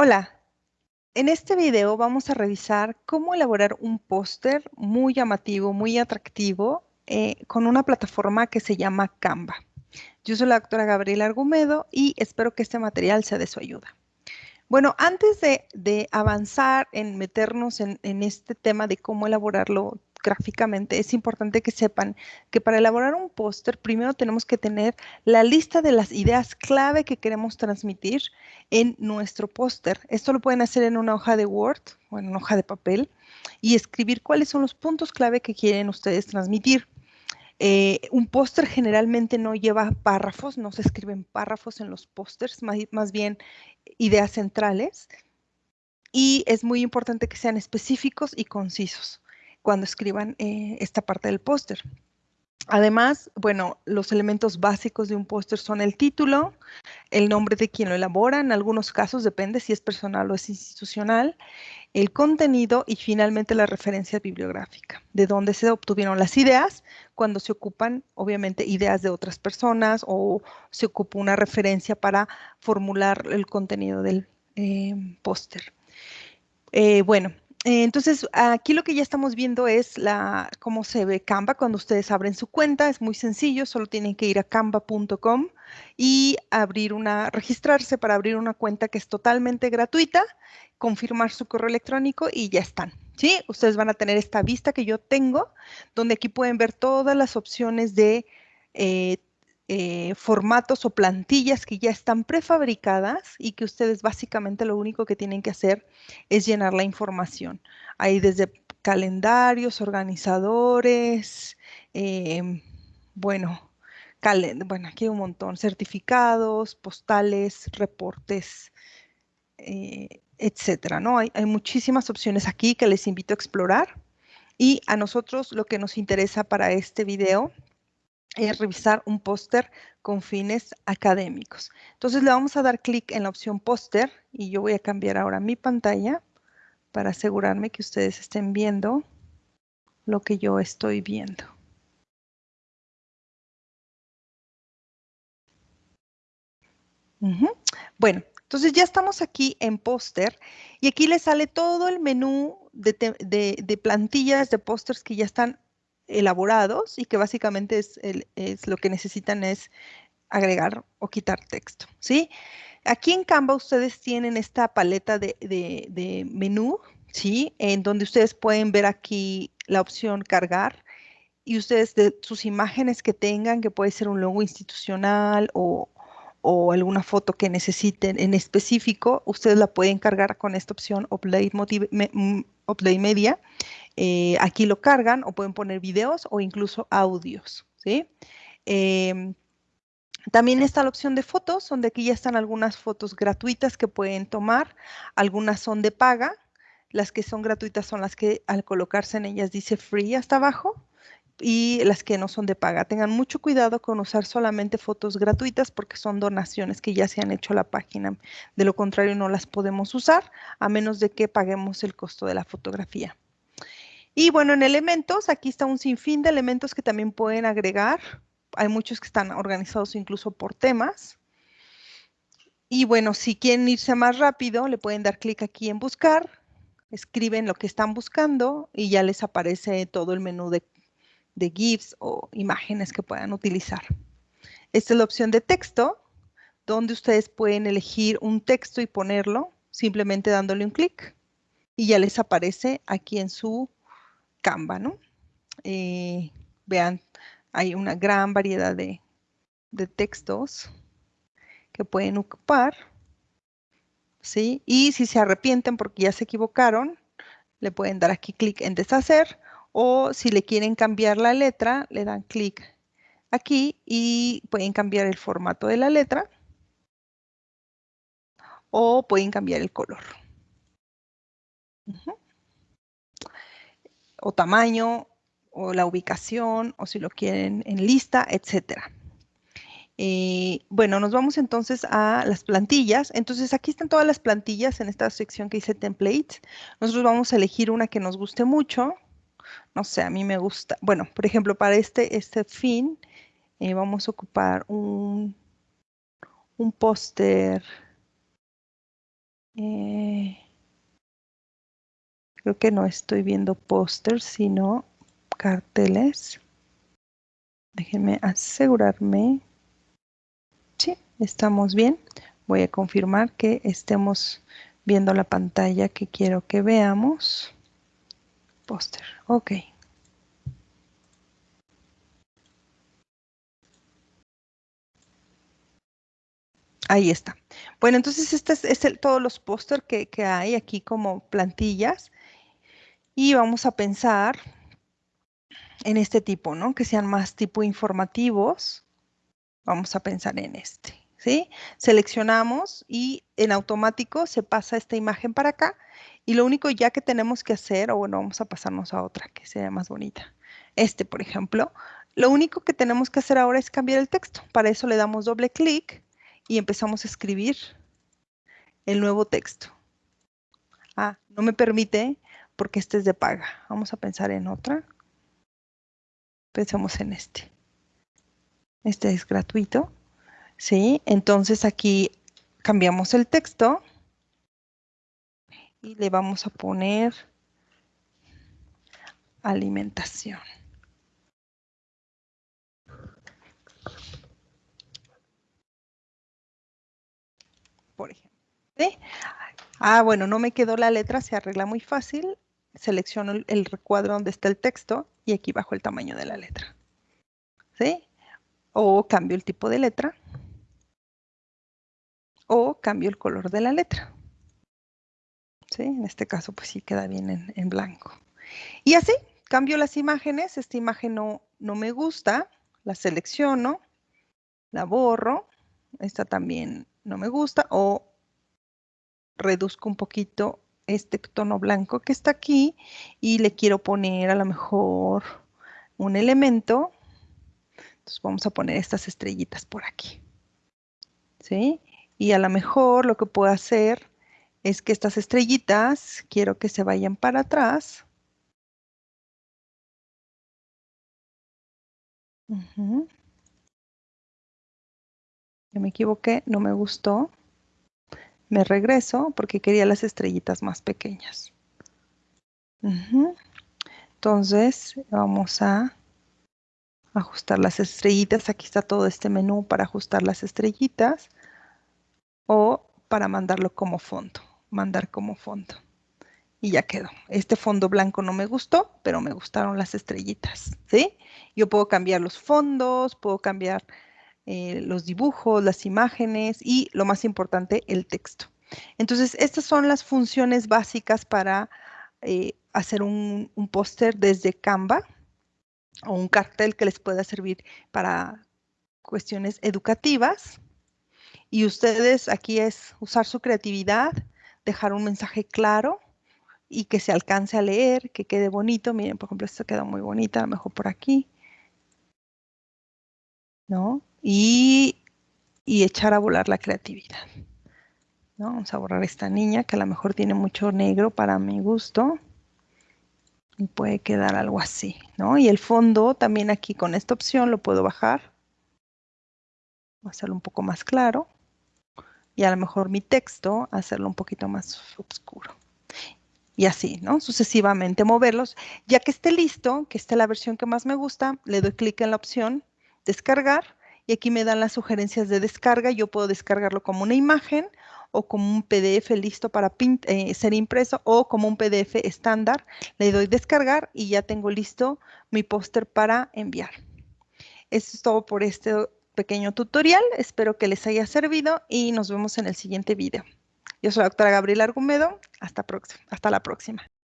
Hola, en este video vamos a revisar cómo elaborar un póster muy llamativo, muy atractivo, eh, con una plataforma que se llama Canva. Yo soy la doctora Gabriela Argumedo y espero que este material sea de su ayuda. Bueno, antes de, avanzar en meternos en, este tema de cómo elaborarlo gráficamente, es importante que sepan que para elaborar un póster, primero tenemos que tener la lista de las ideas clave que queremos transmitir en nuestro póster. Esto lo pueden hacer en una hoja de Word o en una hoja de papel y escribir cuáles son los puntos clave que quieren ustedes transmitir. Eh, un póster generalmente no lleva párrafos, no se escriben párrafos en los pósters, más, bien ideas centrales. Y es muy importante que sean específicos y concisos cuando escriban eh, esta parte del póster. Además, bueno, los elementos básicos de un póster son el título, el nombre de quien lo elabora, en algunos casos depende si es personal o es institucional, el contenido y finalmente la referencia bibliográfica, de dónde se obtuvieron las ideas cuando se ocupan, obviamente, ideas de otras personas o se ocupa una referencia para formular el contenido del eh, póster. Eh, bueno, entonces, aquí lo que ya estamos viendo es la, cómo se ve Canva cuando ustedes abren su cuenta. Es muy sencillo, solo tienen que ir a canva.com y abrir una, registrarse para abrir una cuenta que es totalmente gratuita, confirmar su correo electrónico y ya están. ¿sí? Ustedes van a tener esta vista que yo tengo, donde aquí pueden ver todas las opciones de eh, eh, formatos o plantillas que ya están prefabricadas y que ustedes básicamente lo único que tienen que hacer es llenar la información. Hay desde calendarios, organizadores, em, bueno, bueno, aquí hay un montón, certificados, postales, reportes, eh, etcétera, ¿no? Hay, hay muchísimas opciones aquí que les invito a explorar. Y a nosotros lo que nos interesa para este video revisar un póster con fines académicos. Entonces le vamos a dar clic en la opción póster y yo voy a cambiar ahora mi pantalla para asegurarme que ustedes estén viendo lo que yo estoy viendo. Bueno, entonces ya estamos aquí en póster y aquí les sale todo el menú de, de plantillas de pósters que ya están elaborados y que básicamente es, lo que necesitan es agregar o quitar texto, ¿sí? Aquí en Canva ustedes tienen esta paleta de, menú, ¿sí? En donde ustedes pueden ver aquí la opción cargar y ustedes de sus imágenes que tengan, que puede ser un logo institucional o, alguna foto que necesiten en específico, ustedes la pueden cargar con esta opción Upload, mm, Media. Eh, aquí lo cargan o pueden poner videos o incluso audios. Em, también está la opción de fotos, donde aquí ya están algunas fotos gratuitas que pueden tomar. Algunas son de paga. Las que son gratuitas son las que al colocarse en ellas dice free hasta abajo y las que no son de paga. Tengan mucho cuidado con usar solamente fotos gratuitas porque son donaciones que ya se han hecho a la página. De lo contrario, no las podemos usar a menos de que paguemos el costo de la fotografía. Y bueno, en elementos, aquí está un sinfín de elementos que también pueden agregar. Hay muchos que están organizados incluso por temas. Y bueno, si quieren irse más rápido, le pueden dar clic aquí en buscar, escriben lo que están buscando y ya les aparece todo el menú de de GIFs o imágenes que puedan utilizar. Esta es la opción de texto, donde ustedes pueden elegir un texto y ponerlo simplemente dándole un clic y ya les aparece aquí en su Canva, ¿no? Eh, vean, hay una gran variedad de, textos que pueden ocupar, ¿sí? Y si se arrepienten porque ya se equivocaron, le pueden dar aquí clic en deshacer o si le quieren cambiar la letra, le dan clic aquí y pueden cambiar el formato de la letra o pueden cambiar el color. O tamaño, o la ubicación, o si lo quieren en lista, etcétera. Eh, bueno, nos vamos entonces a las plantillas. Entonces aquí están todas las plantillas en esta sección que dice templates. Nosotros vamos a elegir una que nos guste mucho no sé, a mí me gusta, bueno, por ejemplo, para este, este fin eh, vamos a ocupar un, un póster Eh, creo que no estoy viendo pósters, sino carteles. Déjenme asegurarme. Sí, estamos bien. Voy a confirmar que estemos viendo la pantalla que quiero que veamos. Póster, ok. Ahí está. Bueno, entonces este es, el, todos los póster que, que hay aquí como plantillas. Y vamos a pensar en este tipo, ¿no? Que sean más tipo informativos. Vamos a pensar en este, ¿sí? Seleccionamos y en automático se pasa esta imagen para acá. Y lo único ya que tenemos que hacer, o bueno, vamos a pasarnos a otra que sea más bonita. Este, por ejemplo, lo único que tenemos que hacer ahora es cambiar el texto. Para eso le damos doble clic y empezamos a escribir el nuevo texto. Ah, no me permite porque este es de paga. Vamos a pensar en otra. Pensamos en este. Este es gratuito. ¿Sí? Entonces aquí cambiamos el texto y le vamos a poner alimentación. por ejemplo. Ah, bueno, no me quedó la letra, se arregla muy fácil. Selecciono el, recuadro donde está el texto y aquí bajo el tamaño de la letra. ¿Sí? O cambio el tipo de letra. O cambio el color de la letra. ¿Sí? En este caso, pues sí queda bien en, en blanco. Y así, cambio las imágenes. Esta imagen no, no me gusta. La selecciono. La borro. Esta también no me gusta o reduzco un poquito este tono blanco que está aquí y le quiero poner a lo mejor un elemento. Entonces vamos a poner estas estrellitas por aquí. ¿Sí? Y a lo mejor lo que puedo hacer es que estas estrellitas quiero que se vayan para atrás. me equivoqué, no me gustó. Me regreso porque quería las estrellitas más pequeñas. Entonces vamos a ajustar las estrellitas. Aquí está todo este menú para ajustar las estrellitas o para mandarlo como fondo. Mandar como fondo. Y ya quedó. Este fondo blanco no me gustó, pero me gustaron las estrellitas. ¿sí? Yo puedo cambiar los fondos, puedo cambiar eh, los dibujos, las imágenes y lo más importante, el texto. Entonces, estas son las funciones básicas para eh, hacer un, un póster desde Canva o un cartel que les pueda servir para cuestiones educativas. Y ustedes aquí es usar su creatividad, dejar un mensaje claro y que se alcance a leer, que quede bonito. Miren, por ejemplo, esto queda muy bonita, a lo mejor por aquí. ¿No? y, echar a volar la creatividad. Vamos a borrar esta niña que a lo mejor tiene mucho negro para mi gusto. Y puede quedar algo así, ¿no? Y el fondo también aquí con esta opción lo puedo bajar. Voy a hacerlo un poco más claro. Y a lo mejor mi texto hacerlo un poquito más oscuro. Y así, ¿no? Sucesivamente moverlos. Ya que esté listo, que esté la versión que más me gusta, le doy clic en la opción descargar y aquí me dan las sugerencias de descarga. Yo puedo descargarlo como una imagen o como un PDF listo para eh, ser impreso o como un PDF estándar. Le doy descargar y ya tengo listo mi póster para enviar. Eso es todo por este pequeño tutorial. Espero que les haya servido y nos vemos en el siguiente video. Yo soy la doctora Gabriela Argumedo. Hasta, hasta la próxima.